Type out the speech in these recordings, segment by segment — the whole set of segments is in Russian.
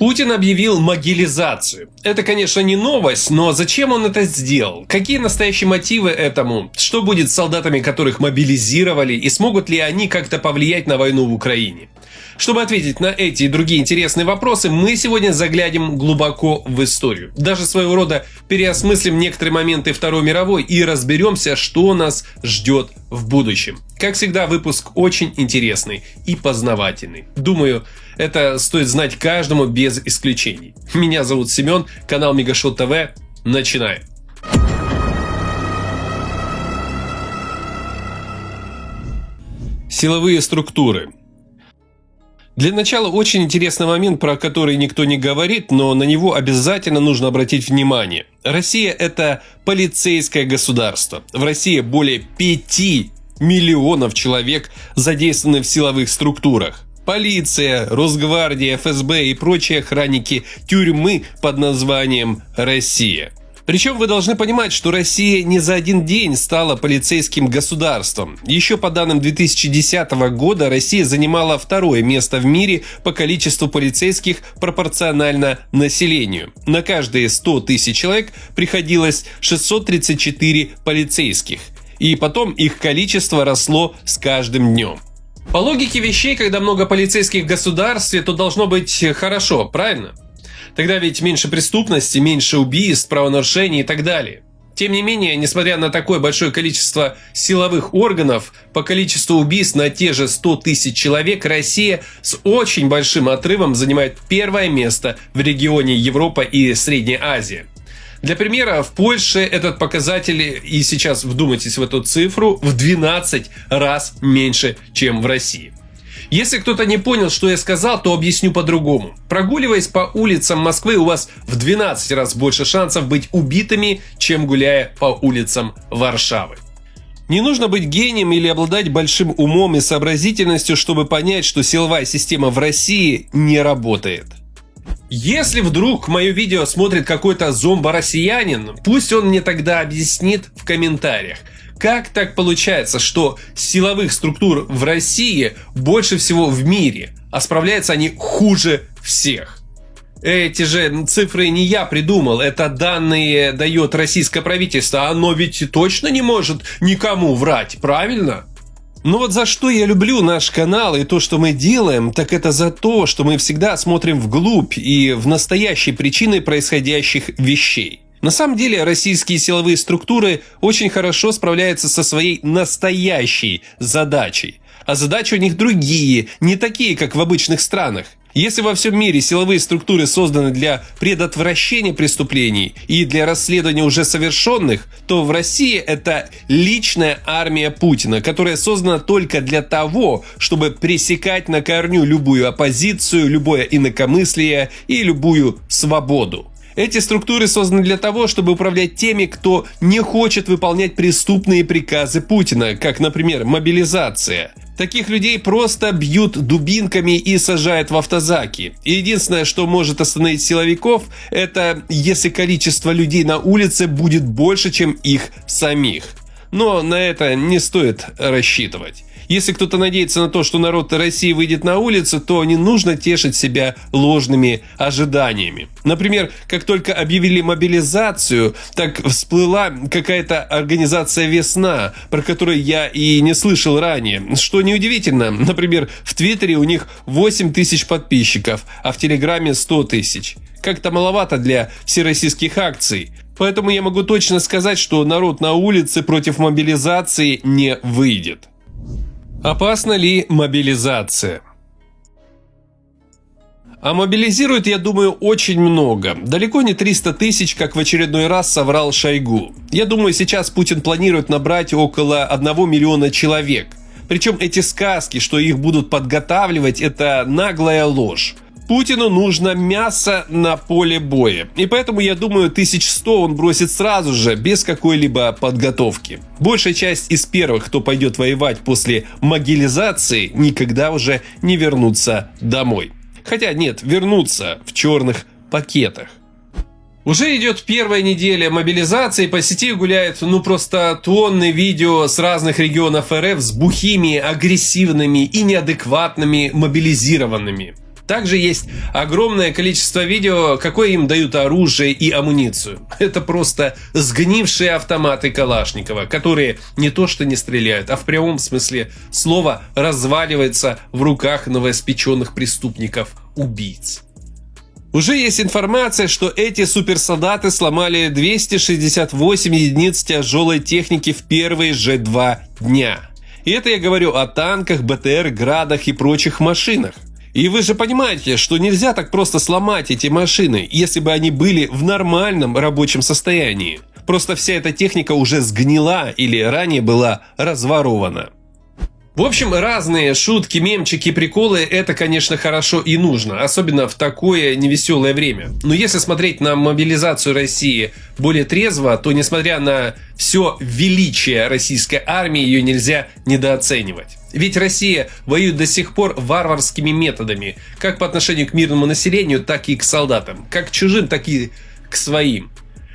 Путин объявил могилизацию. Это, конечно, не новость, но зачем он это сделал? Какие настоящие мотивы этому? Что будет с солдатами, которых мобилизировали, и смогут ли они как-то повлиять на войну в Украине? Чтобы ответить на эти и другие интересные вопросы, мы сегодня заглянем глубоко в историю. Даже своего рода переосмыслим некоторые моменты Второй мировой и разберемся, что нас ждет в будущем. Как всегда, выпуск очень интересный и познавательный. Думаю, это стоит знать каждому без исключений. Меня зовут Семен, канал Мегашот ТВ. Начинаем. Силовые структуры. Для начала очень интересный момент, про который никто не говорит, но на него обязательно нужно обратить внимание. Россия – это полицейское государство. В России более 5 миллионов человек задействованы в силовых структурах. Полиция, Росгвардия, ФСБ и прочие охранники тюрьмы под названием «Россия». Причем вы должны понимать, что Россия не за один день стала полицейским государством. Еще по данным 2010 года Россия занимала второе место в мире по количеству полицейских пропорционально населению. На каждые 100 тысяч человек приходилось 634 полицейских. И потом их количество росло с каждым днем. По логике вещей, когда много полицейских в государстве, то должно быть хорошо, правильно? Тогда ведь меньше преступности, меньше убийств, правонарушений и так далее. Тем не менее, несмотря на такое большое количество силовых органов, по количеству убийств на те же 100 тысяч человек Россия с очень большим отрывом занимает первое место в регионе Европа и Средняя Азия. Для примера, в Польше этот показатель, и сейчас вдумайтесь в эту цифру, в 12 раз меньше, чем в России. Если кто-то не понял, что я сказал, то объясню по-другому. Прогуливаясь по улицам Москвы, у вас в 12 раз больше шансов быть убитыми, чем гуляя по улицам Варшавы. Не нужно быть гением или обладать большим умом и сообразительностью, чтобы понять, что силовая система в России не работает. Если вдруг мое видео смотрит какой-то зомбо-россиянин, пусть он мне тогда объяснит в комментариях, как так получается, что силовых структур в России больше всего в мире, а справляются они хуже всех? Эти же цифры не я придумал, это данные дает российское правительство, оно ведь точно не может никому врать, правильно? Ну вот за что я люблю наш канал и то, что мы делаем, так это за то, что мы всегда смотрим вглубь и в настоящие причины происходящих вещей. На самом деле российские силовые структуры очень хорошо справляются со своей настоящей задачей. А задачи у них другие, не такие, как в обычных странах. Если во всем мире силовые структуры созданы для предотвращения преступлений и для расследования уже совершенных, то в России это личная армия Путина, которая создана только для того, чтобы пресекать на корню любую оппозицию, любое инакомыслие и любую свободу. Эти структуры созданы для того, чтобы управлять теми, кто не хочет выполнять преступные приказы Путина, как, например, мобилизация. Таких людей просто бьют дубинками и сажают в автозаки. Единственное, что может остановить силовиков, это если количество людей на улице будет больше, чем их самих. Но на это не стоит рассчитывать. Если кто-то надеется на то, что народ России выйдет на улицу, то не нужно тешить себя ложными ожиданиями. Например, как только объявили мобилизацию, так всплыла какая-то организация «Весна», про которую я и не слышал ранее. Что неудивительно, например, в Твиттере у них 8 тысяч подписчиков, а в Телеграме 100 тысяч. Как-то маловато для всероссийских акций. Поэтому я могу точно сказать, что народ на улице против мобилизации не выйдет. Опасна ли мобилизация? А мобилизирует, я думаю, очень много. Далеко не 300 тысяч, как в очередной раз соврал Шойгу. Я думаю, сейчас Путин планирует набрать около 1 миллиона человек. Причем эти сказки, что их будут подготавливать, это наглая ложь. Путину нужно мясо на поле боя. И поэтому, я думаю, 1100 он бросит сразу же, без какой-либо подготовки. Большая часть из первых, кто пойдет воевать после могилизации, никогда уже не вернутся домой. Хотя нет, вернутся в черных пакетах. Уже идет первая неделя мобилизации, по сети гуляют ну просто тонны видео с разных регионов РФ с бухими, агрессивными и неадекватными мобилизированными. Также есть огромное количество видео, какое им дают оружие и амуницию. Это просто сгнившие автоматы Калашникова, которые не то что не стреляют, а в прямом смысле слова разваливаются в руках новоиспеченных преступников-убийц. Уже есть информация, что эти суперсолдаты сломали 268 единиц тяжелой техники в первые же два дня. И это я говорю о танках, БТР, градах и прочих машинах. И вы же понимаете, что нельзя так просто сломать эти машины, если бы они были в нормальном рабочем состоянии. Просто вся эта техника уже сгнила или ранее была разворована. В общем, разные шутки, мемчики, приколы – это, конечно, хорошо и нужно, особенно в такое невеселое время. Но если смотреть на мобилизацию России более трезво, то, несмотря на все величие российской армии, ее нельзя недооценивать. Ведь Россия воюет до сих пор варварскими методами, как по отношению к мирному населению, так и к солдатам, как к чужим, так и к своим.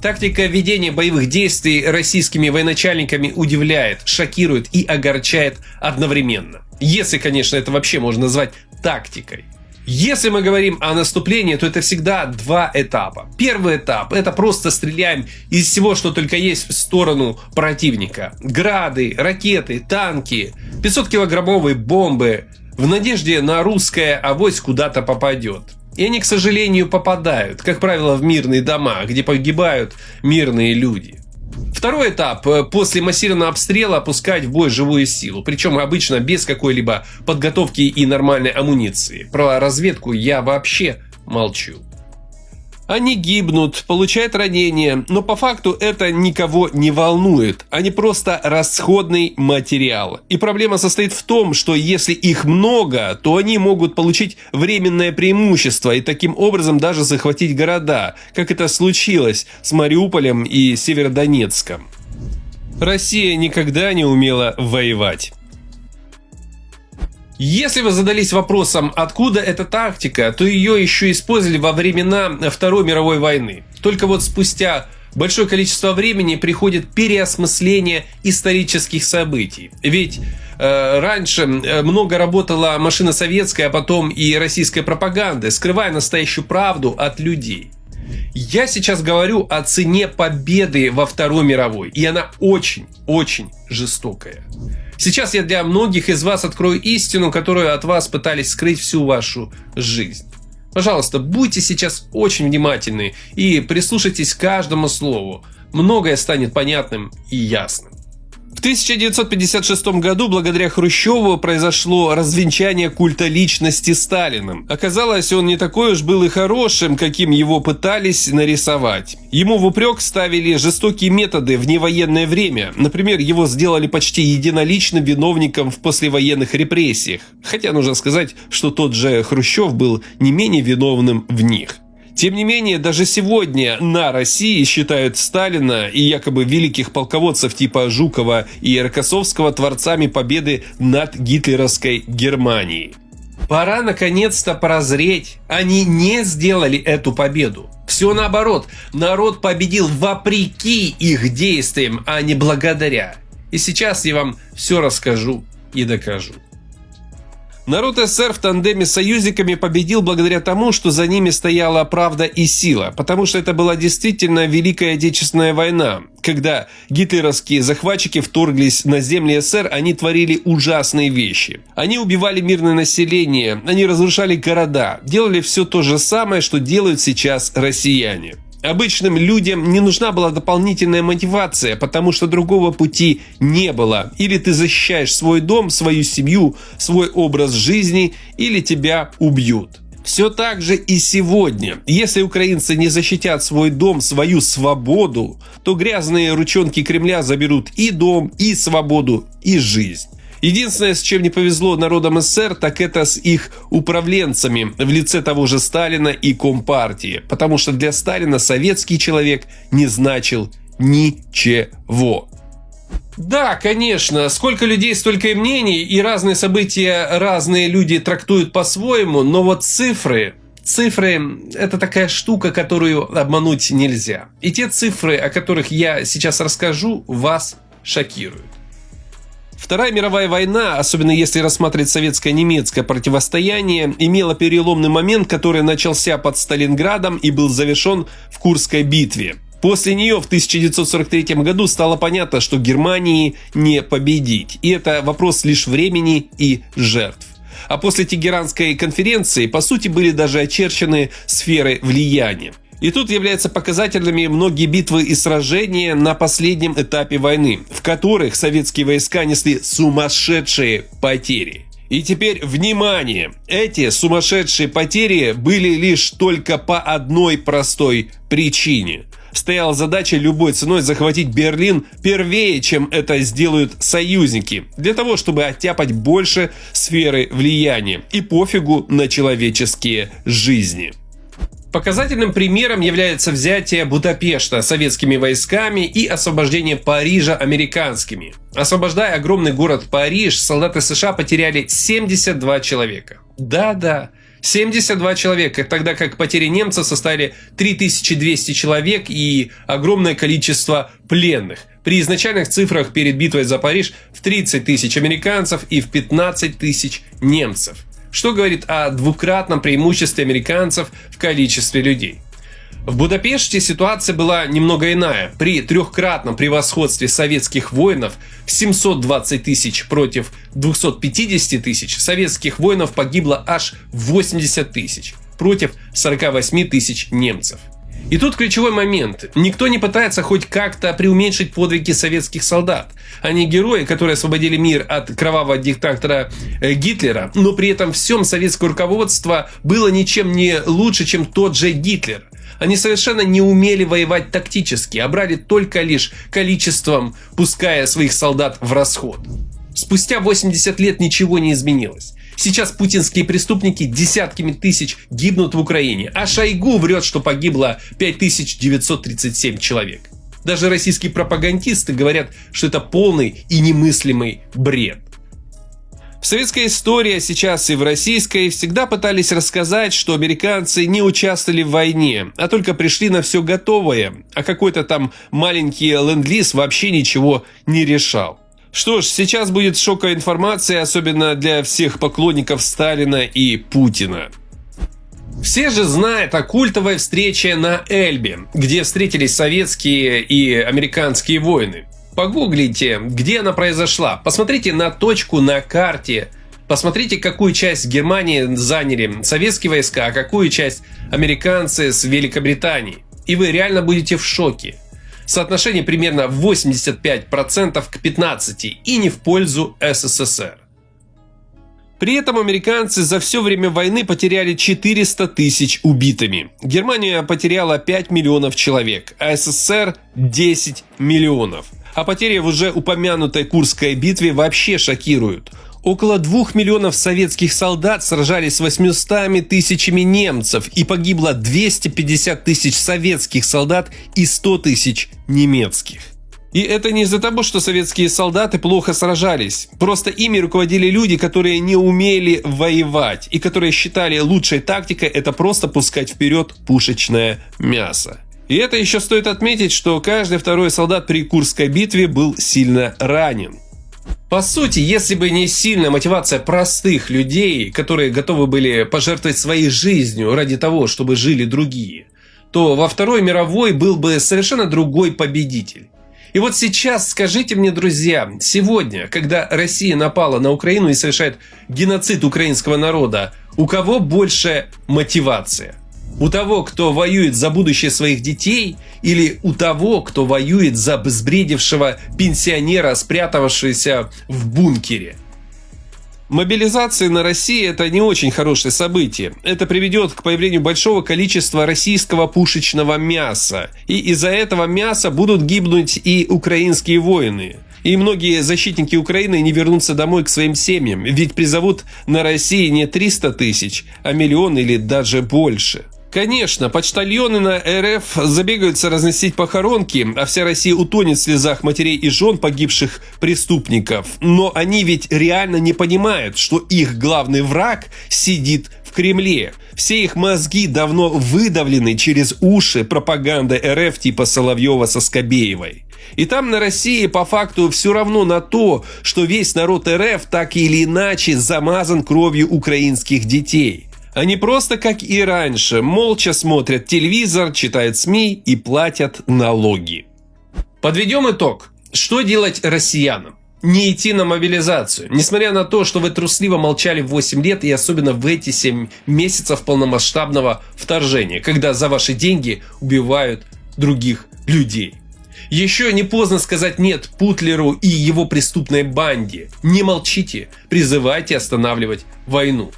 Тактика ведения боевых действий российскими военачальниками удивляет, шокирует и огорчает одновременно. Если, конечно, это вообще можно назвать тактикой. Если мы говорим о наступлении, то это всегда два этапа. Первый этап – это просто стреляем из всего, что только есть в сторону противника. Грады, ракеты, танки, 500-килограммовые бомбы. В надежде на русское авось куда-то попадет. И они, к сожалению, попадают, как правило, в мирные дома, где погибают мирные люди. Второй этап – после массированного обстрела опускать в бой живую силу, причем обычно без какой-либо подготовки и нормальной амуниции. Про разведку я вообще молчу. Они гибнут, получают ранения, но по факту это никого не волнует. Они просто расходный материал. И проблема состоит в том, что если их много, то они могут получить временное преимущество и таким образом даже захватить города, как это случилось с Мариуполем и Северодонецком. Россия никогда не умела воевать. Если вы задались вопросом, откуда эта тактика, то ее еще использовали во времена Второй мировой войны. Только вот спустя большое количество времени приходит переосмысление исторических событий. Ведь э, раньше э, много работала машина советская, а потом и российская пропаганда, скрывая настоящую правду от людей. Я сейчас говорю о цене победы во Второй мировой, и она очень-очень жестокая. Сейчас я для многих из вас открою истину, которую от вас пытались скрыть всю вашу жизнь. Пожалуйста, будьте сейчас очень внимательны и прислушайтесь к каждому слову. Многое станет понятным и ясным. В 1956 году благодаря Хрущеву произошло развенчание культа личности Сталиным. Оказалось, он не такой уж был и хорошим, каким его пытались нарисовать. Ему в упрек ставили жестокие методы в невоенное время. Например, его сделали почти единоличным виновником в послевоенных репрессиях. Хотя нужно сказать, что тот же Хрущев был не менее виновным в них. Тем не менее, даже сегодня на России считают Сталина и якобы великих полководцев типа Жукова и Рокоссовского творцами победы над гитлеровской Германией. Пора наконец-то прозреть. Они не сделали эту победу. Все наоборот, народ победил вопреки их действиям, а не благодаря. И сейчас я вам все расскажу и докажу. Народ СССР в тандеме с союзниками победил благодаря тому, что за ними стояла правда и сила, потому что это была действительно Великая Отечественная война. Когда гитлеровские захватчики вторглись на земли СССР, они творили ужасные вещи. Они убивали мирное население, они разрушали города, делали все то же самое, что делают сейчас россияне. Обычным людям не нужна была дополнительная мотивация, потому что другого пути не было. Или ты защищаешь свой дом, свою семью, свой образ жизни, или тебя убьют. Все так же и сегодня. Если украинцы не защитят свой дом, свою свободу, то грязные ручонки Кремля заберут и дом, и свободу, и жизнь. Единственное, с чем не повезло народам СССР, так это с их управленцами в лице того же Сталина и Компартии. Потому что для Сталина советский человек не значил ничего. Да, конечно, сколько людей, столько и мнений, и разные события разные люди трактуют по-своему, но вот цифры, Цифры – это такая штука, которую обмануть нельзя. И те цифры, о которых я сейчас расскажу, вас шокируют. Вторая мировая война, особенно если рассматривать советско-немецкое противостояние, имела переломный момент, который начался под Сталинградом и был завершен в Курской битве. После нее в 1943 году стало понятно, что Германии не победить, и это вопрос лишь времени и жертв. А после Тегеранской конференции, по сути, были даже очерчены сферы влияния. И тут являются показательными многие битвы и сражения на последнем этапе войны, в которых советские войска несли сумасшедшие потери. И теперь внимание! Эти сумасшедшие потери были лишь только по одной простой причине. Стояла задача любой ценой захватить Берлин первее, чем это сделают союзники, для того, чтобы оттяпать больше сферы влияния и пофигу на человеческие жизни. Показательным примером является взятие Будапешта советскими войсками и освобождение Парижа американскими. Освобождая огромный город Париж, солдаты США потеряли 72 человека. Да-да, 72 человека, тогда как потери немцев составили 3200 человек и огромное количество пленных. При изначальных цифрах перед битвой за Париж в 30 тысяч американцев и в 15 тысяч немцев что говорит о двукратном преимуществе американцев в количестве людей. В Будапеште ситуация была немного иная. При трехкратном превосходстве советских воинов в 720 тысяч против 250 тысяч советских воинов погибло аж 80 тысяч против 48 тысяч немцев. И тут ключевой момент. Никто не пытается хоть как-то преуменьшить подвиги советских солдат. Они герои, которые освободили мир от кровавого диктатора э, Гитлера, но при этом всем советское руководство было ничем не лучше, чем тот же Гитлер. Они совершенно не умели воевать тактически, а брали только лишь количеством, пуская своих солдат в расход. Спустя 80 лет ничего не изменилось. Сейчас путинские преступники десятками тысяч гибнут в Украине, а Шойгу врет, что погибло 5937 человек. Даже российские пропагандисты говорят, что это полный и немыслимый бред. В советской истории, а сейчас и в российской, всегда пытались рассказать, что американцы не участвовали в войне, а только пришли на все готовое, а какой-то там маленький ленд-лиз вообще ничего не решал. Что ж, сейчас будет шоковая информация, особенно для всех поклонников Сталина и Путина. Все же знают о культовой встрече на Эльбе, где встретились советские и американские воины. Погуглите, где она произошла. Посмотрите на точку на карте. Посмотрите, какую часть Германии заняли советские войска, а какую часть американцы с Великобритании. И вы реально будете в шоке. Соотношение примерно 85% к 15% и не в пользу СССР. При этом американцы за все время войны потеряли 400 тысяч убитыми. Германия потеряла 5 миллионов человек, а СССР 10 миллионов. А потери в уже упомянутой Курской битве вообще шокируют. Около двух миллионов советских солдат сражались с 800 тысячами немцев и погибло 250 тысяч советских солдат и 100 тысяч немецких. И это не из-за того, что советские солдаты плохо сражались. Просто ими руководили люди, которые не умели воевать и которые считали лучшей тактикой это просто пускать вперед пушечное мясо. И это еще стоит отметить, что каждый второй солдат при Курской битве был сильно ранен. По сути, если бы не сильная мотивация простых людей, которые готовы были пожертвовать своей жизнью ради того, чтобы жили другие, то во Второй мировой был бы совершенно другой победитель. И вот сейчас скажите мне, друзья, сегодня, когда Россия напала на Украину и совершает геноцид украинского народа, у кого больше мотивация? У того, кто воюет за будущее своих детей, или у того, кто воюет за безбредившего пенсионера, спрятавшегося в бункере? Мобилизация на России – это не очень хорошее событие. Это приведет к появлению большого количества российского пушечного мяса. И из-за этого мяса будут гибнуть и украинские воины. И многие защитники Украины не вернутся домой к своим семьям, ведь призовут на России не 300 тысяч, а миллион или даже больше. Конечно, почтальоны на РФ забегаются разносить похоронки, а вся Россия утонет в слезах матерей и жен погибших преступников. Но они ведь реально не понимают, что их главный враг сидит в Кремле. Все их мозги давно выдавлены через уши пропаганды РФ типа Соловьева со Скобеевой. И там на России по факту все равно на то, что весь народ РФ так или иначе замазан кровью украинских детей. Они просто, как и раньше, молча смотрят телевизор, читают СМИ и платят налоги. Подведем итог. Что делать россиянам? Не идти на мобилизацию. Несмотря на то, что вы трусливо молчали 8 лет и особенно в эти 7 месяцев полномасштабного вторжения, когда за ваши деньги убивают других людей. Еще не поздно сказать нет Путлеру и его преступной банде. Не молчите, призывайте останавливать войну.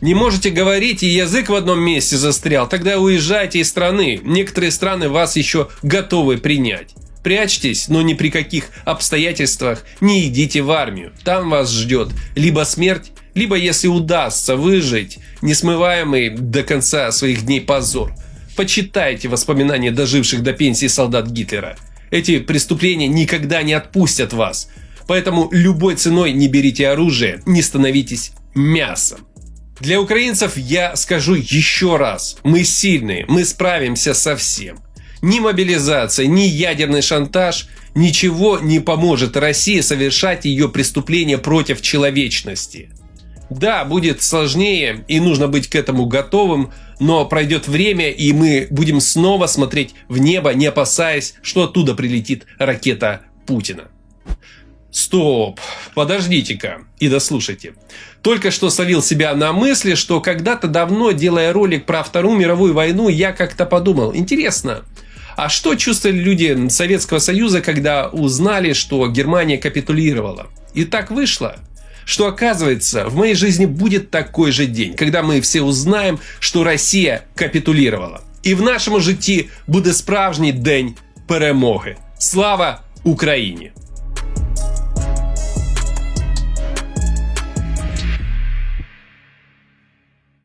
Не можете говорить и язык в одном месте застрял, тогда уезжайте из страны. Некоторые страны вас еще готовы принять. Прячьтесь, но ни при каких обстоятельствах не идите в армию. Там вас ждет либо смерть, либо если удастся выжить, несмываемый до конца своих дней позор. Почитайте воспоминания доживших до пенсии солдат Гитлера. Эти преступления никогда не отпустят вас. Поэтому любой ценой не берите оружие, не становитесь мясом. Для украинцев я скажу еще раз. Мы сильные, мы справимся со всем. Ни мобилизация, ни ядерный шантаж ничего не поможет России совершать ее преступления против человечности. Да, будет сложнее и нужно быть к этому готовым, но пройдет время и мы будем снова смотреть в небо, не опасаясь, что оттуда прилетит ракета Путина. Стоп, подождите-ка и дослушайте. Только что словил себя на мысли, что когда-то давно, делая ролик про Вторую мировую войну, я как-то подумал, интересно, а что чувствовали люди Советского Союза, когда узнали, что Германия капитулировала? И так вышло, что оказывается в моей жизни будет такой же день, когда мы все узнаем, что Россия капитулировала. І в нашому житті буде справжній день перемоги. Слава Україні!